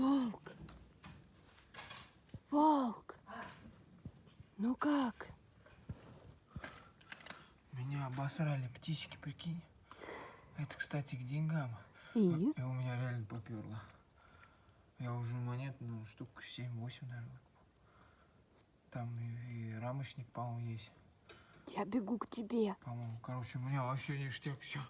Волк. Волк. Ну как? Меня обосрали птички, прикинь. Это, кстати, к деньгам. И? А, и у меня реально поперло. Я уже монет, ну, штук 7-8, наверное. Там и, и рамочник, по-моему, есть. Я бегу к тебе. По-моему, короче, у меня вообще ништяк все.